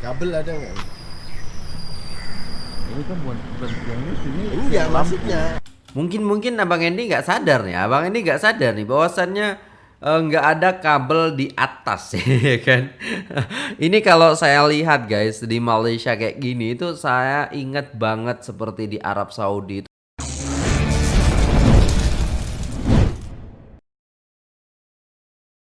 kabel ada nggak Ini kan bukan bukan yang ini sini. enggak maksudnya Mungkin mungkin Abang Endi nggak sadar nih, Abang Endi nggak sadar nih bahwasannya eh, nggak ada kabel di atas ya kan. Ini kalau saya lihat guys di Malaysia kayak gini itu saya ingat banget seperti di Arab Saudi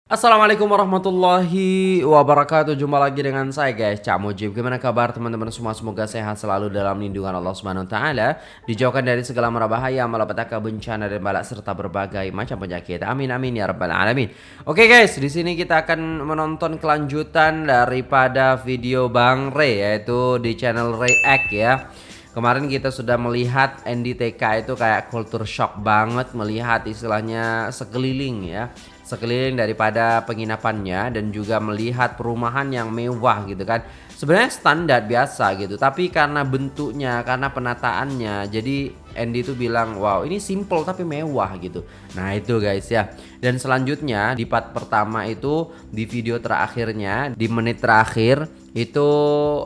Assalamualaikum warahmatullahi wabarakatuh. Jumpa lagi dengan saya guys Cak Mujib. Gimana kabar teman-teman semua? Semoga sehat selalu dalam lindungan Allah Subhanahu Wa Taala. Dijauhkan dari segala bahaya Malapetaka bencana dan balak Serta berbagai macam penyakit. Amin amin ya rabbal alamin. Oke guys di sini kita akan menonton kelanjutan Daripada video Bang Ray Yaitu di channel React ya Kemarin kita sudah melihat NDTK itu kayak culture shock banget Melihat istilahnya sekeliling ya. Sekeliling daripada penginapannya dan juga melihat perumahan yang mewah gitu kan. Sebenarnya standar biasa gitu tapi karena bentuknya karena penataannya jadi Andy tuh bilang wow ini simple tapi mewah gitu. Nah itu guys ya. Dan selanjutnya di part pertama itu di video terakhirnya di menit terakhir itu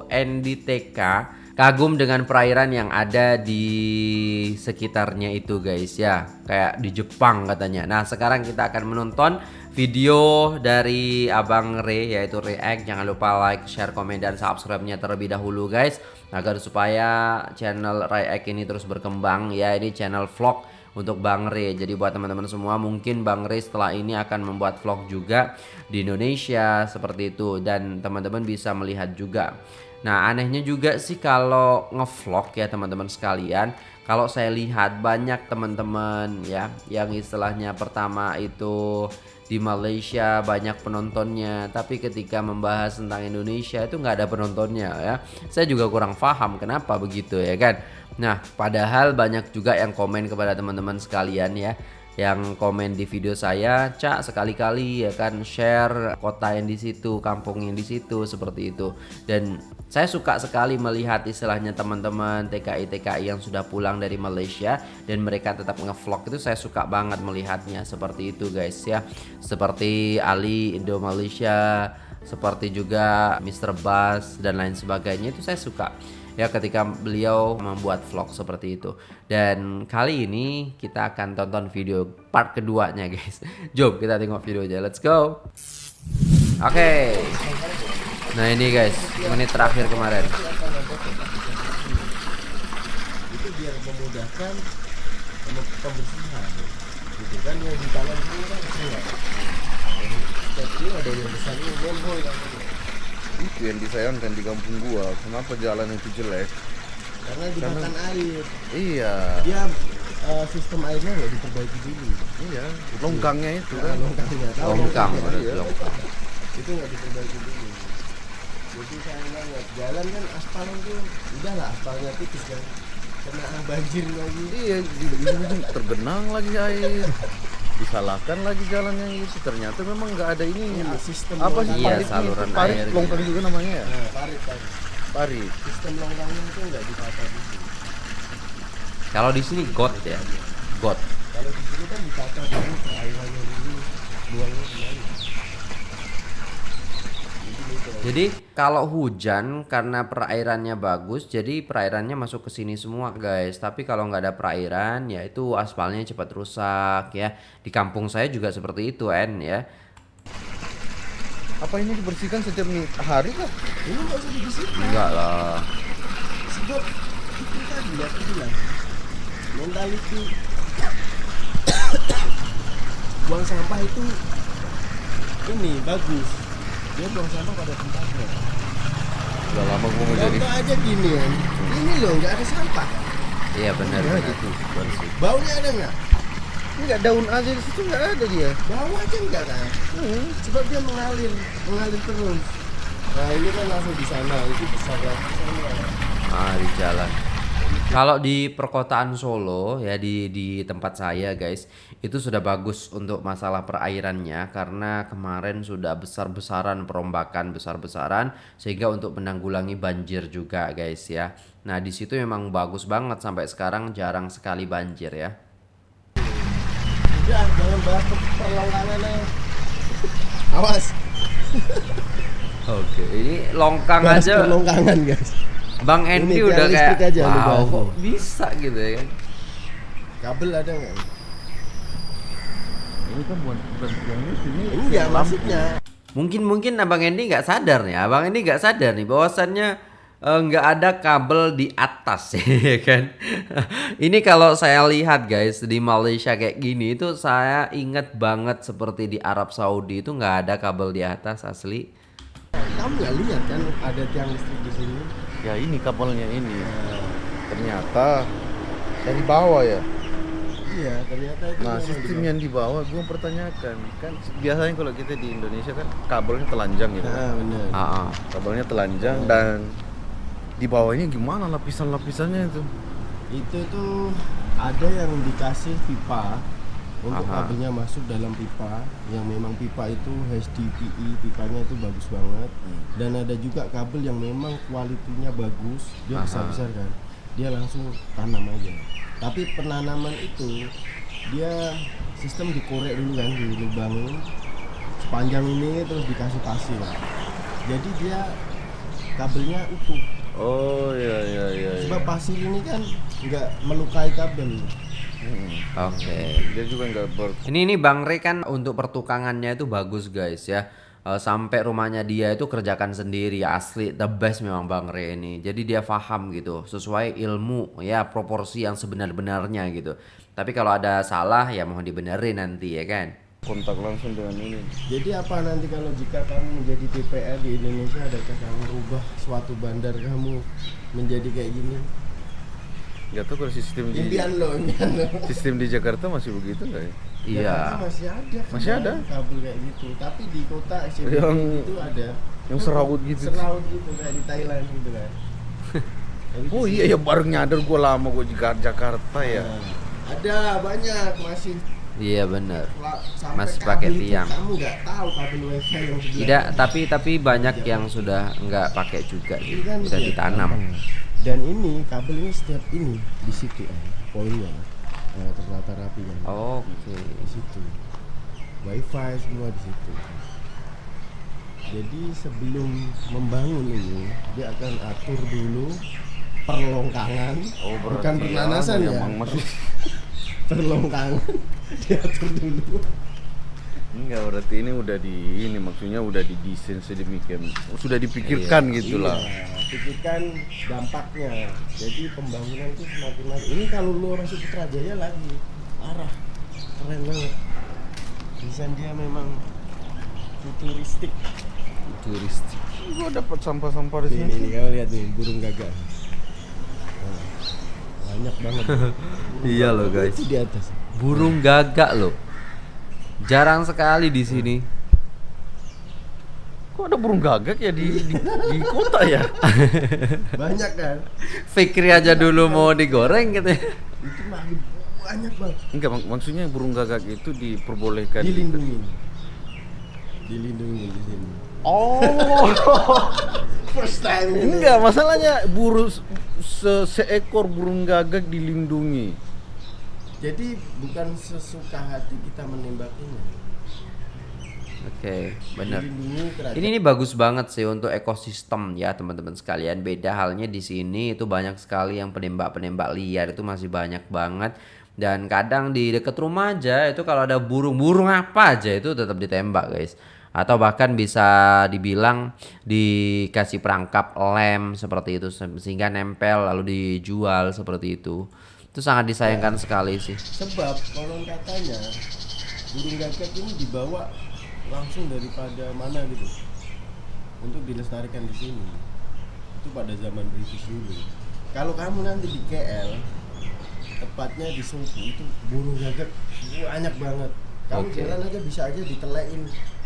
Andy TK kagum dengan perairan yang ada di sekitarnya itu guys ya. Kayak di Jepang katanya. Nah sekarang kita akan menonton video dari Abang Re yaitu React jangan lupa like share komen dan subscribe-nya terlebih dahulu guys agar supaya channel React ini terus berkembang ya. Ini channel vlog untuk Bang Re. Jadi buat teman-teman semua mungkin Bang Re setelah ini akan membuat vlog juga di Indonesia seperti itu dan teman-teman bisa melihat juga. Nah anehnya juga sih kalau ngevlog ya teman-teman sekalian Kalau saya lihat banyak teman-teman ya Yang istilahnya pertama itu di Malaysia banyak penontonnya Tapi ketika membahas tentang Indonesia itu nggak ada penontonnya ya Saya juga kurang paham kenapa begitu ya kan Nah padahal banyak juga yang komen kepada teman-teman sekalian ya yang komen di video saya, Cak sekali-kali ya kan share kota yang di situ, kampung yang di situ seperti itu. Dan saya suka sekali melihat istilahnya teman-teman TKI TKI yang sudah pulang dari Malaysia dan mereka tetap ngevlog itu saya suka banget melihatnya seperti itu guys ya. Seperti Ali Indo Malaysia, seperti juga Mr. Bas dan lain sebagainya itu saya suka ya ketika beliau membuat vlog seperti itu. Dan kali ini kita akan tonton video part keduanya guys. Jom kita tengok videonya let's go. Oke. Okay. nah ini guys. Menit terakhir kemarin. Itu biar memudahkan pembersihan. Gitu kan yang di tangan sini kan kecil. Setiap ini ada yang besar ini yang Itu yang disayangkan di kampung gua. Kenapa jalan itu jelek? karena dimakan air Iya. dia eh, sistem airnya nggak diperbaiki dulu Iya. Longkangnya itu Nah, kan. longkangnya tahu longkang iya. longkang itu nggak diperbaiki dulu jadi sayang banget jalan kan aspal itu udahlah aspalnya tipis kan kena banjir lagi Iya, di, di ujung tergenang lagi air. Disalahkan lagi jalan yang itu. Ternyata memang nggak ada ini. Ini sistem Apa sih Iya, parit saluran itu? Parit air gitu. longkang juga namanya ya? nah, parit parit Parit. sistem longkangnya itu nggak ditata dulu kalau di sini got ya got kalau di sini kan ditata dulu perairannya dulu buangnya ke mana Jadi kalau hujan karena perairannya bagus, jadi perairannya masuk ke sini semua guys. Tapi kalau nggak ada perairan, ya itu aspalnya cepat rusak ya. Di kampung saya juga seperti itu, En ya. Apa ini dibersihkan setiap hari kah? ini nggak usah dibersihkan Enggak lah. sebab itu tadi ya aku bilang mentality buang sampah itu ini bagus dia buang sampah pada tempatnya Udah lama gua mau jadi. aja gini ya ini loh nggak ada sampah Iya benar. Ya, gitu. Bersih. baunya ada nggak Enggak daun aja di situ nggak ada dia. bau aja nggak kan Hmm. sebab dia mengalir mengalir terus nah ini kan langsung di sana itu besar lagi sana Ah, di jalan. Kalau di perkotaan Solo ya di di tempat saya guys, itu sudah bagus untuk masalah perairannya karena kemarin sudah besar-besaran perombakan besar-besaran sehingga untuk menanggulangi banjir juga guys ya. Nah, di situ memang bagus banget sampai sekarang jarang sekali banjir ya. udah jangan bahas awas Oke, ini longkang Bahas aja. perlongkangan guys Bang Andy Ini udah kayak aja wow, kok nih." bisa gitu ya kan. kabel ada nggak Ini kan bukan bukan yang ini, ini enggak maksudnya Mungkin mungkin Abang Andy nggak sadar nih, Abang Andy nggak sadar nih bahwasannya eh, nggak ada kabel di atas ya kan. Ini kalau saya lihat guys di Malaysia kayak gini itu saya ingat banget seperti di Arab Saudi itu nggak ada kabel di atas asli. kamu nggak lihat kan ada tiang listrik di sini Ya ini kabelnya ini. Ternyata dari bawah ya. iya ternyata itu Nah sistem yang di bawah gue mempertanyakan kan biasanya kalau kita di Indonesia kan kabelnya telanjang gitu. ah benar Ah, ah. Kabelnya telanjang dan di bawahnya gimana lapisan-lapisannya itu? itu tuh ada yang dikasih pipa untuk Aha. kabelnya masuk dalam pipa yang memang pipa itu HDPE pipanya itu bagus banget dan ada juga kabel yang memang kualitinya bagus dia Aha. besar besar kan dia langsung tanam aja tapi penanaman itu dia sistem dikorek dulu kan dilubangin sepanjang ini terus dikasih pasir jadi dia kabelnya utuh Oh iya iya iya. iya. sebab pasir ini kan nggak melukai kabel Hmm. Oke. Dia juga nggak ber Ini ini Bang Re kan untuk pertukangannya itu bagus guys ya. Eh, sampai rumahnya dia itu kerjakan sendiri asli the best memang Bang Re ini. Jadi dia paham gitu sesuai ilmu ya proporsi yang sebenar-benarnya gitu. Tapi kalau ada salah ya mohon dibenerin nanti ya kan. kontak langsung dengan ini. Jadi apa nanti kalau jika kamu menjadi DPR di Indonesia adakah kamu rubah suatu bandar kamu menjadi kayak gini? Gak tahu kalau sistem di Impian lo, impian lo. sistem di Jakarta masih begitu nggak ya? Iya. Masih ada. Masih ada? kabel kayak gitu. Tapi di kota SCBD Yang- itu ada. yang serawut gitu. Serawut gitu kayak di Thailand gitu kan. Oh di iya ya baru nyadar gue lama gue di Jakarta ya. Nah, Ada banyak masih Iya sampai Masih pakai tiang. Kamu nggak tahu kabel wifi yang Tidak, tapi tapi banyak yang sudah nggak pakai juga Ini gitu. kan Udah ya, ditanam. Dan ini kabel ini setiap ini di situ eh, poinnya eh, tertata rapi kan. Oke. Di situ. Wifi semua di situ. Jadi sebelum membangun ini dia akan atur dulu perlongkangan, Oh bukan pernaнаsan anu ya. Masih Perlongkangan diatur dulu. Enggak berarti ini udah di ini maksudnya udah didesain sedemikian sudah dipikirkan gitu lah. Iya, pikirkan dampaknya. Jadi pembangunan itu semakin maju. Ini kalau lu orang Sutrajaya lagi parah, keren banget. Desain dia memang futuristik. Turistik. Gue dapat sampah-sampah di Ini, sini. ini kamu lihat nih burung gagak. Banyak banget. Iya loh, guys. Itu di atas. Burung gagak loh. Jarang sekali di sini. Kok ada burung gagak ya di di, di kota ya? Banyak kan? Fikri aja dulu mau digoreng gitu ya. Itu banyak banget. Enggak mak- maksudnya burung gagak itu diperbolehkan. Dilindungi. Dilindungi di sini. Oh. First time ini. Enggak, masalahnya burung se seekor burung gagak dilindungi. Jadi bukan sesuka hati kita menembaknya. Oke, benar. Dilindungi kerajaan. Ini ini bagus banget sih untuk ekosistem ya teman-teman sekalian. Beda halnya di sini itu banyak sekali yang penembak-penembak liar itu masih banyak banget. Dan kadang di deket rumah aja itu kalau ada burung-burung apa aja itu tetap ditembak guys. Atau bahkan bisa dibilang dikasih perangkap lem seperti itu se- sehingga nempel lalu dijual seperti itu. Itu sangat disayangkan sekali sih. Sebab konon katanya burung gagak ini dibawa langsung daripada mana gitu untuk dilestarikan di sini. Itu pada zaman British dulu. Kalau kamu nanti di KL, tepatnya di Sopo itu burung gagak banyak banget. Kamu Oke. jalan aja bisa aja ditelein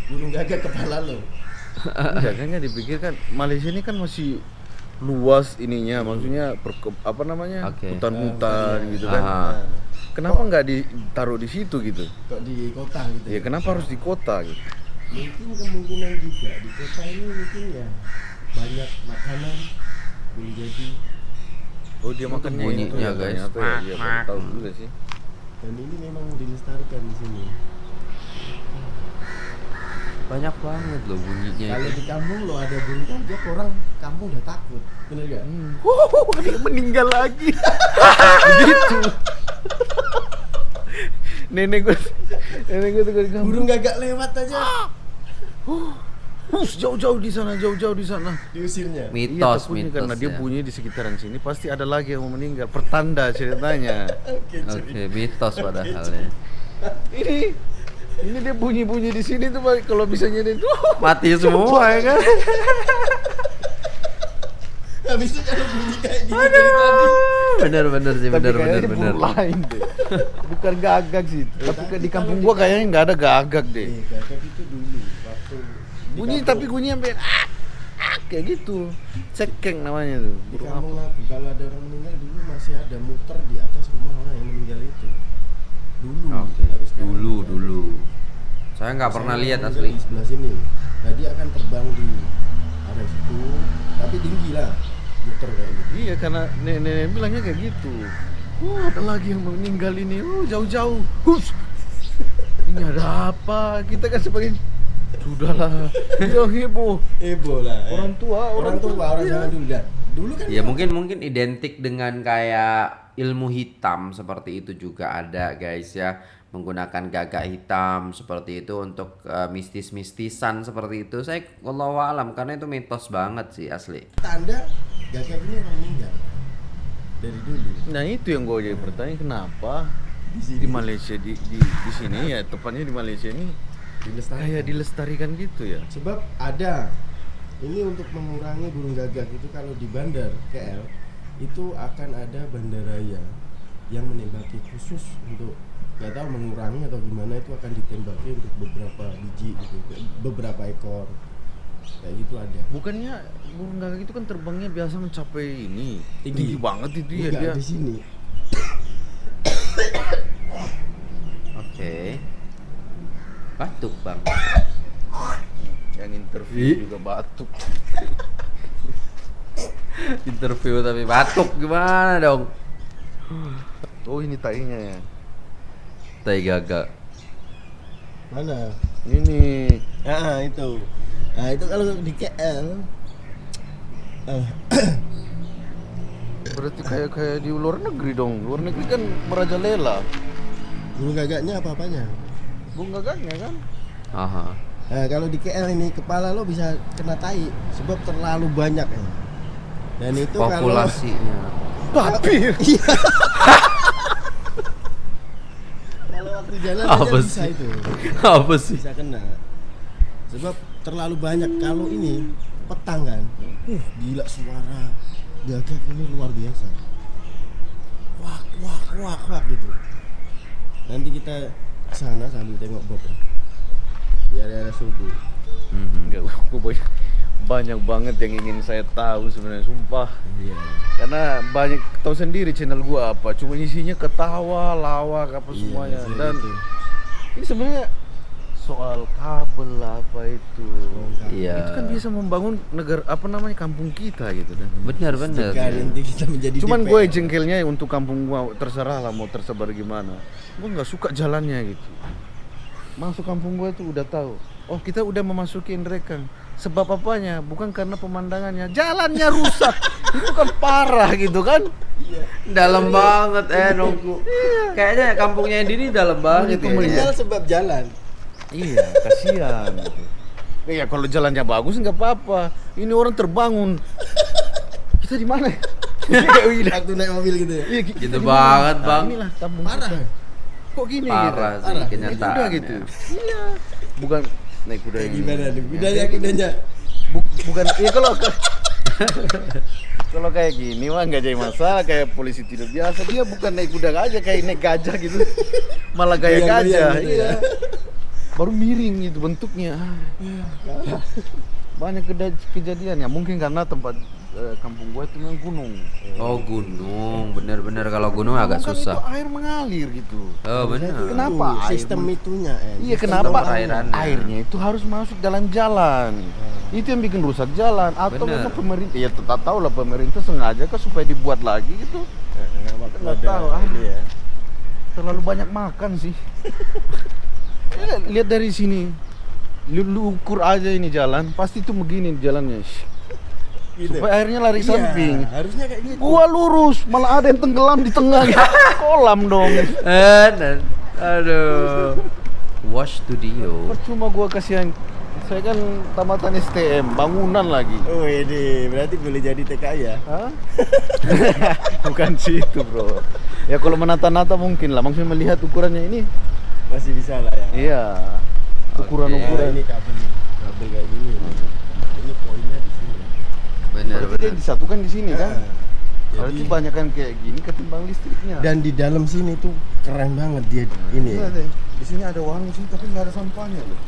burung gagak kepala lo. Enggak kan dipikirkan Malaysia ini kan masih luas ininya, maksudnya perke- apa namanya? Oke. hutan-hutan Ah, gitu kan. Kenapa nggak ditaruh di situ gitu? kok di kota gitu. Ya kenapa harus di kota gitu? Mungkin kemungkinan juga di kota ini mungkin ya banyak makanan boleh jadi Oh dia makan bunyinya, guys. Ya, iya, baru tahu juga sih. dan ini memang dilestarikan di sini Banyak banget loh bunyinya Kalau di kampung lo ada burung gagak, orang kampung udah takut. Bener gak? Hmm. Wow, dia meninggal lagi. Begitu. nenek gue, nenek gue tuh kampung. Burung gagak lewat aja Hus, jauh-jauh di sana, jauh-jauh di sana. diusirnya. Mitos, iya, mitos karena dia ya. bunyi di sekitaran sini pasti ada lagi yang mau meninggal. Pertanda ceritanya. Oke, cuy. Oke, mitos padahal ya. ini ini dia bunyi-bunyi di sini tuh kalau bisa nyedin tuh Mati semua ya kan? Habis itu kalau bunyi kayak gini dari tadi. Bener bener sih, bener tapi bener bener. lain deh. Bukan gagak sih. tapi ke- di kampung gua kayaknya nggak ada gagak deh. Eh, gagak itu dulu waktu Bunyi kampung- tapi bunyi sampai ah, ah, kayak gitu. Cekeng namanya tuh. di Burung kampung aku kalau ada orang meninggal dulu masih ada muter di atas rumah orang yang meninggal itu. Dulu. Sekarang dulu dulu. Saya nggak pernah lihat asli. Di sebelah sini. Nah, dia akan terbang di area situ, tapi tinggi lah. Muter kayak gitu. Iya karena nenek bilangnya kayak gitu. Wah ada lagi yang meninggal ini. Oh jauh-jauh. Hus. Ini ada apa? Kita kan sebagai sudahlah. Dia heboh. Ebo lah. Orang tua, orang, orang tua, tua, orang iya. zaman dulu kan. Dulu kan Ya mungkin mungkin identik dengan kayak ilmu hitam seperti itu juga ada guys ya menggunakan gagak hitam seperti itu untuk eh, mistis-mistisan seperti itu. Saya wallahu alam karena itu mitos banget sih asli. Tanda gagak ini orang meninggal. Dari dulu. Nah itu yang gue jadi pertanyaan kenapa di sini. di Malaysia di di, di sini ya tepatnya di Malaysia ini dilestarikan. kayak dilestarikan gitu ya. sebab ada ini untuk mengurangi burung gagak itu kalau di bandar KL itu akan ada bandaraya yang menembaki khusus untuk nggak tahu mengurangi atau gimana itu akan ditembaki untuk beberapa biji gitu beberapa ekor kayak gitu ada Bukannya burung gagak itu kan terbangnya biasa mencapai ini Tinggi. tinggi, banget itu ya dia. di sini oke batuk bang Yang interview juga batuk. interview tapi batuk gimana dong Oh ini tainya ya. Tai gagak mana Ini ah itu nah itu kalau di KL ah, berarti kayak kayak di luar negeri dong. Luar negeri kan merajalela. burung gagaknya apa apanya Burung gagaknya kan. aha Nah, kalau di KL ini kepala lo bisa kena tai sebab terlalu banyak ya. Dan itu kalau populasinya Babi. Iya. waktu jalan Apa bisa sih? itu. apa sih Bisa kena. Sebab terlalu banyak kalau ini petang kan. Uh, gila suara gagak ini luar biasa. Wak wak wak wak gitu. Nanti kita sana sambil tengok Bob ya. Di area subuh. Mhm. Enggak, gua banyak, banyak banget yang ingin saya tahu sebenarnya sumpah. Iya. Karena banyak tahu sendiri channel gua apa, cuma isinya ketawa, lawak apa Iya, semuanya. Dan itu. ini sebenarnya soal kabel apa itu. Iya. Itu kan bisa membangun negara apa namanya kampung kita gitu kan. benar benar Jika nanti kita menjadi Cuman DPR. gue jengkelnya untuk kampung gua terserah lah mau tersebar gimana. Gue nggak suka jalannya gitu. Masuk kampung gua tuh udah tahu. Oh kita udah memasuki Indrekang. Sebab apanya? Bukan karena pemandangannya, jalannya rusak. itu kan parah gitu kan? dalam banget eh nunggu kayaknya kampungnya Dini dalam banget Itu ya. Sebab jalan. Iya, kasihan. gitu. Iya kalau jalannya bagus nggak apa-apa. Ini orang terbangun. Kita di mana? Kayak gini. Waktu naik mobil gitu ya. Iya, kita Gitu mana? banget, Nah, Bang. Inilah kampung Parah. Kok gini parah gitu? sih Parah. kenyataan Kuda gitu. Iya. Bukan naik kuda Kayak yang gimana nih? Kudanya kudanya. Bu- bukan iya kalau kalau kayak gini mah nggak jadi masalah kayak polisi tidur biasa. Dia bukan naik kuda aja kayak naik gajah gitu. Malah gaya gajah gitu iya. ya. baru miring gitu bentuknya. Banyak keda- kejadian ya. Mungkin karena tempat kampung gua itu memang gunung. Oh gunung. Bener-bener kalau gunung agak Kan susah. itu air mengalir gitu. Oh bener Kenapa air sistem men- itunya eh. Iya kenapa perairannya. airnya itu harus masuk dalam jalan. Itu yang bikin rusak jalan. Atau Bener. pemerintah ya tetap tahu lah pemerintah sengaja kan supaya dibuat lagi gitu. Eh, Nggak tahu, ah. ini ya. terlalu banyak makan sih. Lihat dari sini. Lu, lu ukur aja ini jalan, pasti tuh begini jalannya. Gitu. Supaya airnya lari Iya, samping. harusnya kayak gitu Gua lurus, malah ada yang tenggelam di tengah. Kolam dong. Eh, aduh. Wash studio. Percuma gua kasihan. Saya kan tamatan STM, bangunan lagi. oh ini berarti boleh jadi TKI ya Hah? Bukan situ bro. Ya kalau menata-nata mungkin lah, maksudnya melihat ukurannya ini. masih bisa lah ya Iya. Ukuran-ukuran. ini kabel kabel kayak gini ini poinnya di sini Benar, Berarti dia benar. disatukan di sini kan? Nah, Berarti jadi banyak kan kayak gini ketimbang listriknya. dan di dalam sini tuh keren banget dia ini Iya, deh. Di sini ada warung sini tapi nggak ada sampahnya loh.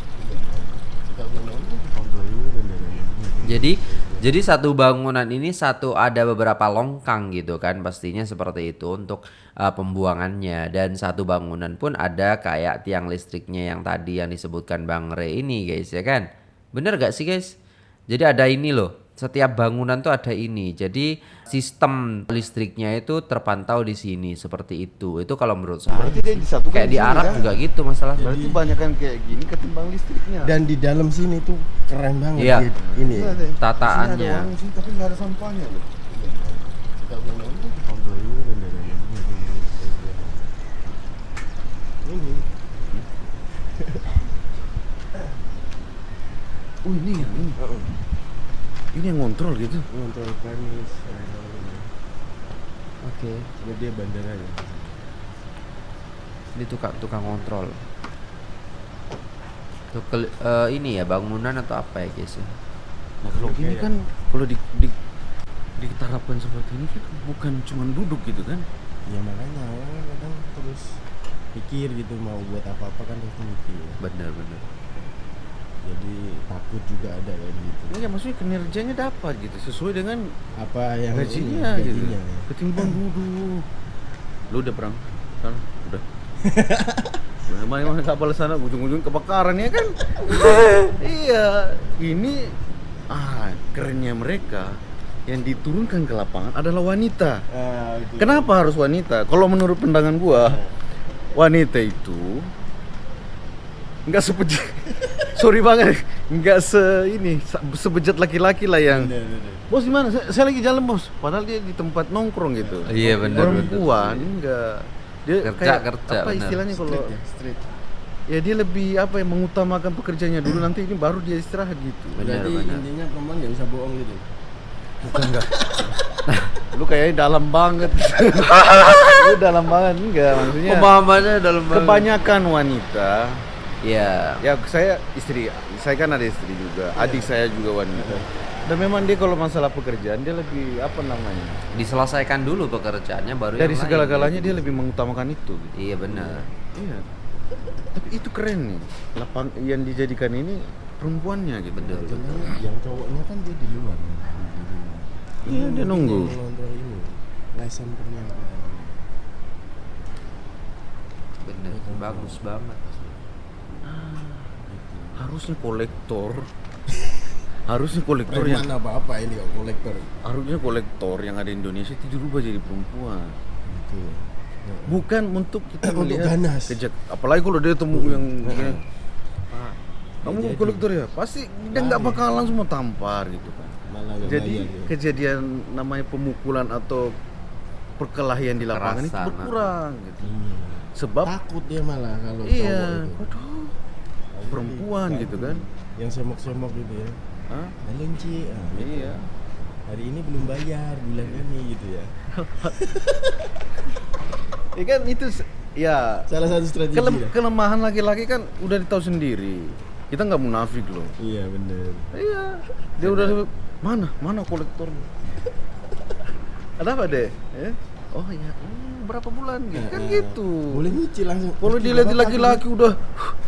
Jadi jadi satu bangunan ini satu ada beberapa longkang gitu kan pastinya seperti itu untuk uh, pembuangannya dan satu bangunan pun ada kayak tiang listriknya yang tadi yang disebutkan Bang Re ini guys ya kan. Bener gak sih guys? Jadi ada ini loh. Setiap bangunan tuh ada ini. Jadi sistem listriknya itu terpantau di sini seperti itu. Itu kalau menurut saya. Berarti dia disatukan Kayak di sini, Arab kan? juga gitu masalah. Berarti banyak kan kayak gini ketimbang listriknya. dan di dalam sini tuh keren banget Iya. dia ini Iya. Tataannya. Di sini tapi nggak ada sampahnya loh. ini Oh ini yang ini. Ini yang ngontrol gitu. untuk premis Oke. buat dia bandara ya Ini tukang tukang kontrol. Tuh kel- eh, ini ya bangunan atau apa ya guys ya? Nah kalau ini ya. kan kalau di, di diterapkan seperti ini kan bukan cuma duduk gitu kan? ya makanya orang kadang terus pikir gitu mau buat apa apa kan pasti mikir Bener bener. Jadi takut juga ada kayak gitu Iya maksudnya kinerjanya dapat gitu sesuai dengan apa yang gajinya ini, gitu. gajinya. Ketimbang duduk. Lu udah perang? Kan? Udah. Memang emang kapal sana ujung-ujung kebakaran ya kan? iya, ini ah kerennya mereka yang diturunkan ke lapangan adalah wanita. Ah, itu. Kenapa harus wanita? Kalau menurut pandangan gua, wanita itu nggak sebejat sorry banget. Nggak se ini se- sebejat laki-laki lah yang. Bener, bener. bos gimana saya, saya lagi jalan bos. Padahal dia di tempat nongkrong gitu. Iya, bener, perempuan enggak. Dia Kerja, kayak, kerja, apa bener. istilahnya kalau Street ya, street. ya dia lebih apa ya mengutamakan pekerjaannya dulu. Nanti ini baru dia istirahat gitu. Bener, Berarti bener. intinya perempuan nggak bisa bohong gitu. bukan enggak. Lu kayaknya dalam banget. Lu dalam banget enggak. Maksudnya Pemahamannya dalam kebanyakan wanita Ya. ya saya istri saya kan ada istri juga adik saya juga wanita dan memang dia kalau masalah pekerjaan dia lebih apa namanya Diselesaikan dulu pekerjaannya baru dari segala-galanya gitu. dia lebih mengutamakan itu gitu. Iya benar. iya tapi itu keren nih lapang yang dijadikan ini perempuannya gitu Betul. Yang cowoknya kan dia di luar. luar. Iya, Ini dia nunggu. pernyataan. Bener. Bagus banget. Harusnya kolektor harusnya kolektor Preman yang apa apa ini kok kolektor. harusnya kolektor yang ada di Indonesia itu dirubah jadi perempuan Gitu. bukan untuk kita Untuk melihat ganas. kejak apalagi kalau dia temu yang. "Ah, kamu Jadi. kolektor ya pasti dia nggak bakal langsung mau tampar gitu kan Malah nggak jadi bayar dia. kejadian namanya pemukulan atau perkelahian di lapangan itu Kekerasan, berkurang gitu Iya. sebab takut dia malah kalau iya cowok itu. waduh perempuan gitu kan. Yang semok-semok gitu ya. Hah? Ci. Ah, gitu. iya Hari ini belum bayar bulan ini gitu ya. ya kan itu ya Salah satu strategi. kelem- lah. kelemahan laki-laki kan udah ditahu sendiri kita nggak munafik loh Iya bener. Iya, dia udah mana mana kolektornya? Ada apa deh? Eh? Oh ya, hmm, berapa bulan gitu kan gitu. Boleh nyicil langsung. Kalau dilihat laki-laki udah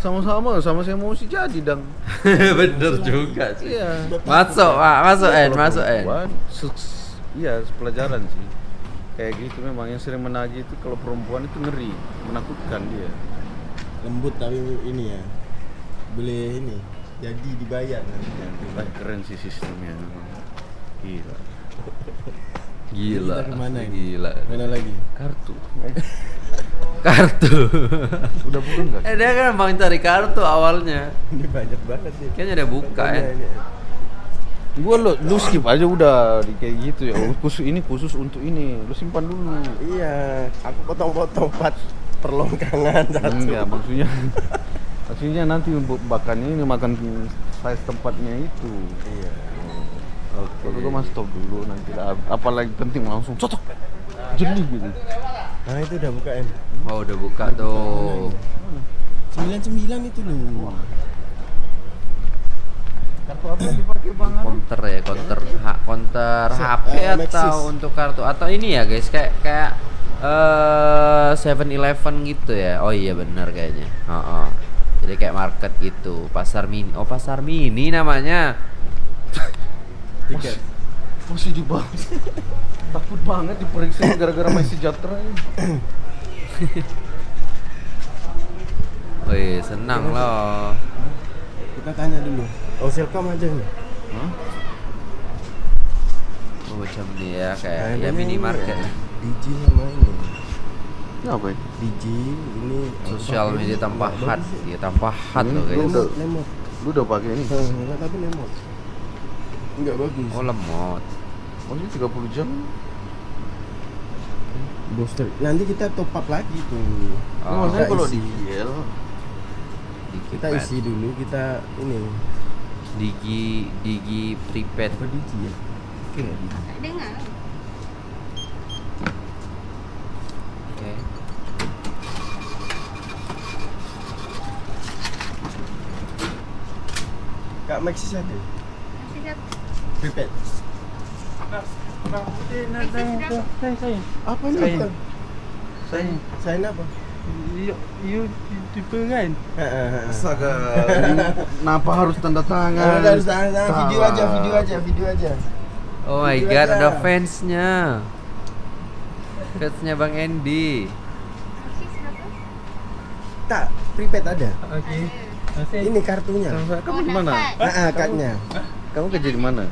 sama-sama sama saya mau sih jadi dang. Bener juga sih. Iya. Masuk, Pak. Masuk N, kalau masuk N. perempuan, se- Iya, pelajaran sih. Kayak gitu memang yang sering menagih itu kalau perempuan itu ngeri, menakutkan dia. Lembut tapi ini ya. Boleh ini. Jadi dibayar. Wah, keren sih sistemnya. Gila. Gila. Kita ke mana ini? Gila. Mana lagi? Kartu. kartu. Udah buka nggak? eh dia kan bang cari kartu awalnya. Ini banyak banget nih. Kayaknya udah buka ya. Contohnya ini. Gua lo lu skip aja udah di kayak gitu ya. Khusus ini khusus untuk ini. Lu simpan dulu. Iya, aku potong-potong empat perlongkangan satu. Enggak, maksudnya maksudnya nanti untuk makan ini makan size tempatnya itu. Iya. Oke. Kalau gua mas stop dulu nanti lah. Apalagi penting langsung cocok. Jadi gitu. Nah itu udah buka em. Oh udah buka tuh. Sembilan sembilan itu loh. Kartu apa yang dipakai Bang? Counter ya, counter ha, counter Se- HP eh, atau Maxis. untuk kartu atau ini ya guys kayak kayak eh Seven Eleven gitu ya. Oh iya benar kayaknya. Oh, Jadi kayak market gitu, pasar mini. Oh pasar mini namanya. Tiket. Masih di bawah. Takut banget diperiksa gara-gara masih sejahtera ini. Wih senang loh. Kita tanya dulu. Oh Selcom ada nih. Hah? Oh, macam nih ya kayak Kayaknya ya minimarket. ini, Digi sama ini. Ini apa ya? Digi ini Sosial media ini tanpa hat, ya. ya tanpa hat loh lemot. Lu udah pakai ini? Enggak tapi lemot. Enggak bagus. Oh lemot. Maksudnya 30 jam? Booster. Nanti kita top up lagi tuh. Ini Oh, maksudnya kita kalau isi. di Kita pad. isi dulu kita ini Digi Digi prepaid. apa Digi ya? Oke nggak? Tak dengar. Oke. Kak Maxis ada? Berapa? Apa ini? Saya. Saya Sign apa? you, you youtuber kan? Astaga, kenapa harus tanda tangan? Nah, harus tahan, tahan. video aja, video aja, video aja. Oh my god, ada fansnya. Fansnya Bang Andy. Tak, prepaid ada. Masih Ini kartunya. Kamu Oh, di mana? Ah, kadnya. Kamu kerja di mana?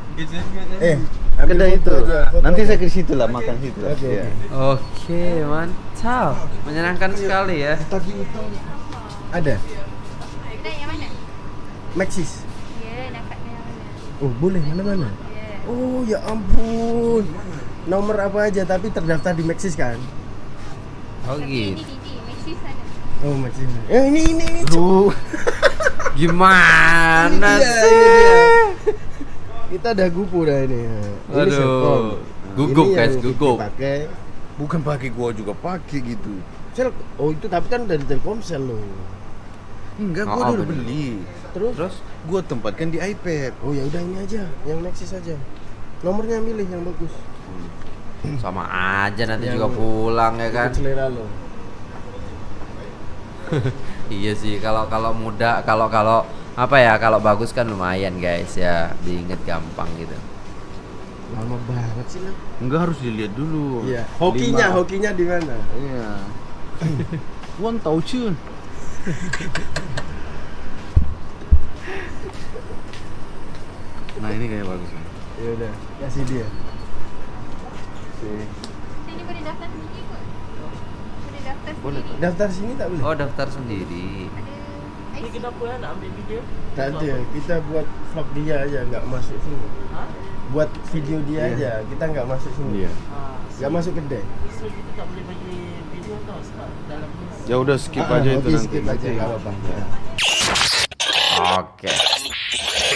Eh, Kedai itu. foto Nanti saya ke situ lah makan situ. lah. Oke, Iya. oke. Oke, mantap. Menyenangkan sekali ya. Tadi itu ada Kedai yang mana? Maxis. Ya, mana? Oh, boleh mana-mana. Oh, ya ampun. Nomor apa aja tapi terdaftar di Maxis kan? Oh Tapi ini gitu. Didi, Maxis ada. Oh, Maxis. Eh, ini ini ini. Gimana sih? Kita ada gupu dah ini. Ini Aduh. Selcom. Gugup, Ini guys, gugup. Pakai. Bukan pakai gua juga pakai gitu. Sel, oh itu tapi kan dari Telkomsel loh. Enggak, Oh, gua udah bener. beli. Terus? Terus? Gua tempatkan di iPad. Oh ya udah ini aja, yang Maxis aja. Nomornya milih yang bagus. Sama aja nanti Yang- juga pulang ya kan. Selera lo. Iya sih, kalau kalau muda, kalau kalau apa ya, kalau bagus kan lumayan guys ya, diinget gampang gitu. Lama banget sih lo. Enggak harus dilihat dulu. Iya. Hokinya, Lima. hokinya di mana? Iya. Wan tahu cun. Nah ini kayak bagus nih. Ya udah, kasih dia. Ini boleh daftar. Boleh daftar Boleh, sendiri. Daftar sini tak boleh? Oh daftar sendiri. Ada Ni IC. kenapa ya nak ambil video? Tak ada, kita buat vlog dia aja, nggak masuk sini. Ha? Buat video dia Iya. aja, kita nggak masuk sini. Iya. Ha. Nggak masuk kedai. So kita tak boleh bagi video tau sebab dalam ni Ya udah skip Ah, aja itu oke, nanti. skip aja, nggak apa-apa. Ya. Oke.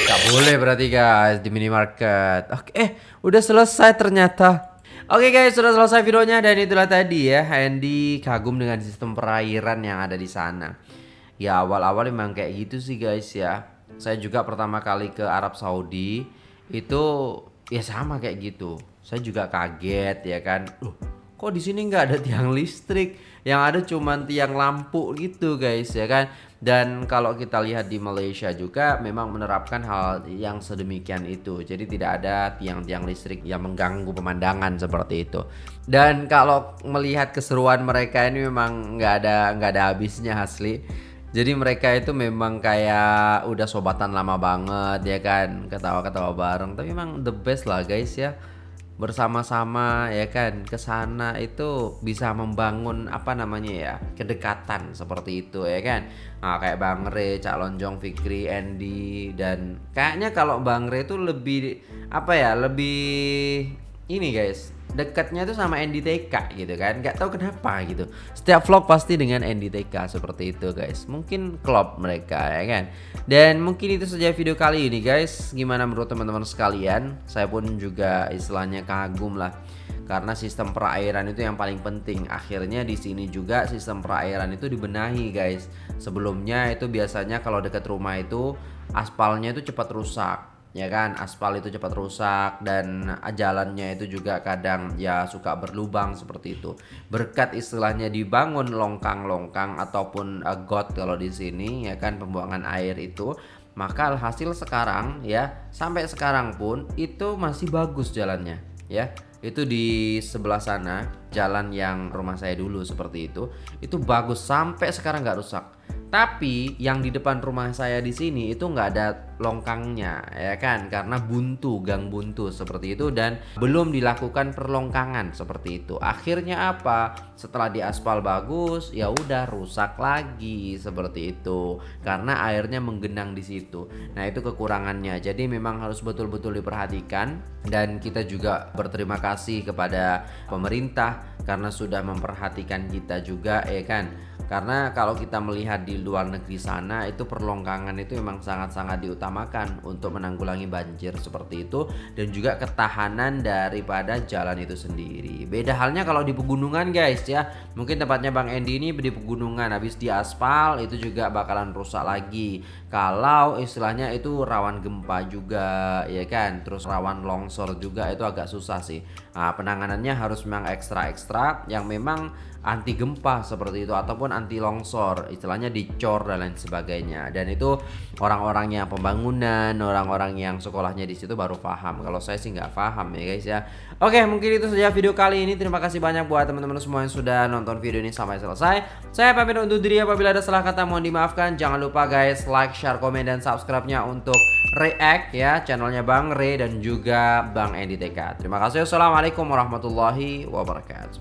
Gak boleh berarti guys di minimarket. Oke, eh udah selesai ternyata. Oke guys, sudah selesai videonya dan itulah tadi ya Andy kagum dengan sistem perairan yang ada di sana. Ya awal-awal memang kayak gitu sih guys ya. Saya juga pertama kali ke Arab Saudi itu ya sama kayak gitu. Saya juga kaget ya kan. Loh, kok di sini nggak ada tiang listrik? Yang ada cuman tiang lampu gitu guys ya kan. Dan kalau kita lihat di Malaysia juga memang menerapkan hal yang sedemikian itu. Jadi tidak ada tiang-tiang listrik yang mengganggu pemandangan seperti itu. Dan kalau melihat keseruan mereka ini memang nggak ada nggak ada habisnya asli. Jadi mereka itu memang kayak udah sobatan lama banget ya kan, ketawa-ketawa bareng. Tapi memang the best lah guys ya. Bersama-sama ya kan? Ke sana itu bisa membangun apa namanya ya kedekatan seperti itu ya kan? Nah, kayak Bang Re, Cak Lonjong, Fikri, Andy dan kayaknya kalau Bang Re itu lebih apa ya lebih ini guys. Dekatnya tuh sama Andy TK gitu kan. Nggak tahu kenapa gitu. Setiap vlog pasti dengan Andy TK seperti itu guys. Mungkin klop mereka ya kan? Dan mungkin itu saja video kali ini guys. Gimana menurut teman-teman sekalian? Saya pun juga istilahnya kagum lah. Karena sistem perairan itu yang paling penting. Akhirnya di sini juga sistem perairan itu dibenahi guys. Sebelumnya itu biasanya kalau dekat rumah itu aspalnya itu cepat rusak ya kan aspal itu cepat rusak dan jalannya itu juga kadang ya suka berlubang seperti itu. Berkat istilahnya dibangun longkang-longkang ataupun uh, got kalau di sini ya kan pembuangan air itu maka hasil sekarang ya sampai sekarang pun itu masih bagus jalannya ya. Itu di sebelah sana jalan yang rumah saya dulu seperti itu itu bagus sampai sekarang nggak rusak tapi yang di depan rumah saya di sini itu nggak ada longkangnya ya kan karena buntu gang buntu seperti itu dan belum dilakukan perlongkangan seperti itu. Akhirnya apa? Setelah diaspal bagus ya udah rusak lagi seperti itu karena airnya menggenang di situ. Nah, itu kekurangannya. Jadi memang harus betul-betul diperhatikan dan kita juga berterima kasih kepada pemerintah karena sudah memperhatikan kita juga ya kan karena kalau kita melihat di luar negeri sana itu perlongkangan itu memang sangat-sangat diutamakan untuk menanggulangi banjir seperti itu dan juga ketahanan daripada jalan itu sendiri. Beda halnya kalau di pegunungan guys ya. Mungkin tempatnya Bang Endi ini di pegunungan habis di aspal itu juga bakalan rusak lagi. Kalau istilahnya itu rawan gempa juga ya kan. Terus rawan longsor juga itu agak susah sih. Nah, penanganannya harus memang ekstra-ekstra yang memang anti gempa seperti itu ataupun anti longsor istilahnya dicor dan lain sebagainya. Dan itu orang-orang yang pembangunan orang-orang yang sekolahnya di situ baru paham. Kalau saya sih nggak paham ya guys ya. Oke mungkin itu saja video kali ini. Terima kasih banyak buat teman-teman semua yang sudah nonton video ini sampai selesai. Saya pamit untuk diri apabila ada salah kata mohon dimaafkan. Jangan lupa guys like share komen dan subscribe nya untuk react ya. Channelnya Bang Re dan juga Bang Endi TK terima kasih عليكم ورحمة الله وبركاته